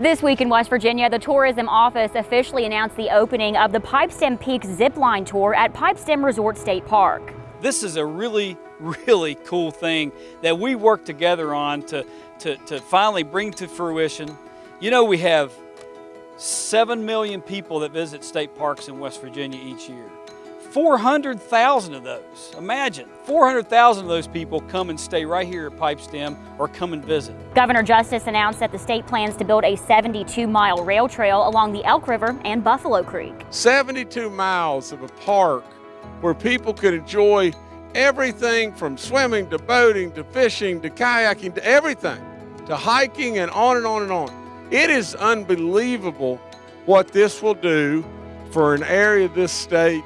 This week in West Virginia, the Tourism Office officially announced the opening of the Pipestem Peak Zipline Tour at Pipestem Resort State Park. This is a really, really cool thing that we worked together on to, to, to finally bring to fruition. You know, we have 7 million people that visit state parks in West Virginia each year. 400,000 of those, imagine, 400,000 of those people come and stay right here at Pipestem or come and visit. Governor Justice announced that the state plans to build a 72-mile rail trail along the Elk River and Buffalo Creek. 72 miles of a park where people could enjoy everything from swimming to boating to fishing to kayaking to everything, to hiking and on and on and on. It is unbelievable what this will do for an area of this state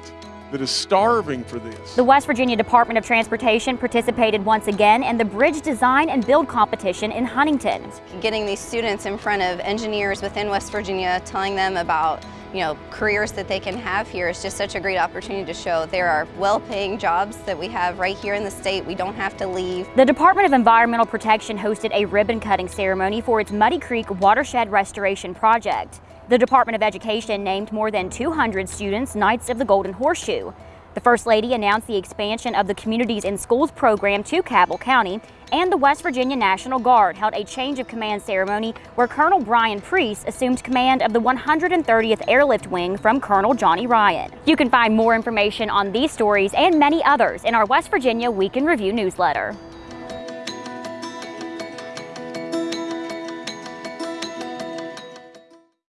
that is starving for this. The West Virginia Department of Transportation participated once again in the bridge design and build competition in Huntington. Getting these students in front of engineers within West Virginia, telling them about you know, careers that they can have here is just such a great opportunity to show there are well-paying jobs that we have right here in the state. We don't have to leave. The Department of Environmental Protection hosted a ribbon cutting ceremony for its Muddy Creek Watershed Restoration Project. The Department of Education named more than 200 students Knights of the Golden Horseshoe. The First Lady announced the expansion of the Communities in Schools program to Cabell County, and the West Virginia National Guard held a change of command ceremony where Colonel Brian Priest assumed command of the 130th Airlift Wing from Colonel Johnny Ryan. You can find more information on these stories and many others in our West Virginia Week in Review newsletter.